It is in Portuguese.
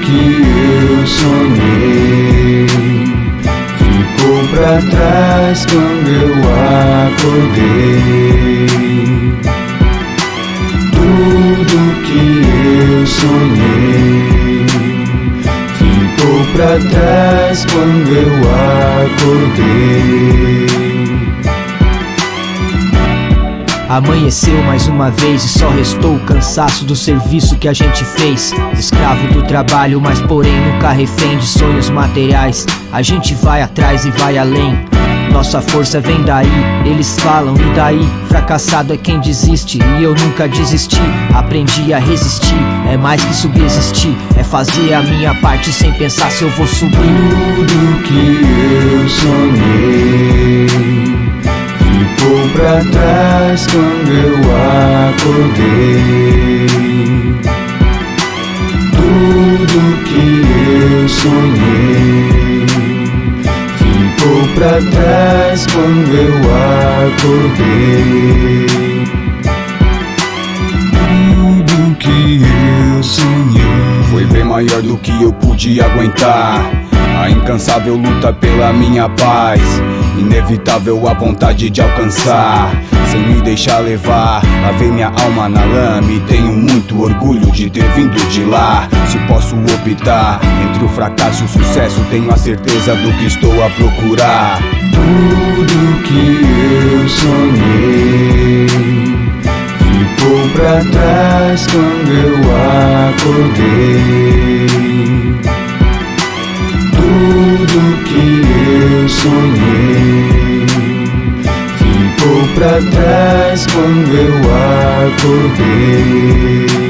que eu sonhei ficou pra trás quando eu acordei. Tudo que eu sonhei ficou pra trás quando eu acordei. Amanheceu mais uma vez e só restou o cansaço do serviço que a gente fez. Escravo do trabalho, mas porém nunca refém de sonhos materiais. A gente vai atrás e vai além. Nossa força vem daí, eles falam e daí? Fracassado é quem desiste e eu nunca desisti. Aprendi a resistir, é mais que subsistir, é fazer a minha parte sem pensar se eu vou subir. Tudo que eu pra trás quando eu acordei. Tudo que eu sonhei ficou pra trás quando eu acordei. Tudo que eu sonhei Foi bem maior do que eu pude aguentar. A incansável luta pela minha paz. Inevitável a vontade de alcançar. Sem me deixar levar, lavei minha alma na lama e tenho muito orgulho de ter vindo de lá. Se posso optar entre o fracasso e o sucesso, tenho a certeza do que estou a procurar. Tudo que eu sonhei ficou pra trás quando eu acordei. Sonhei ficou pra trás quando eu acordei.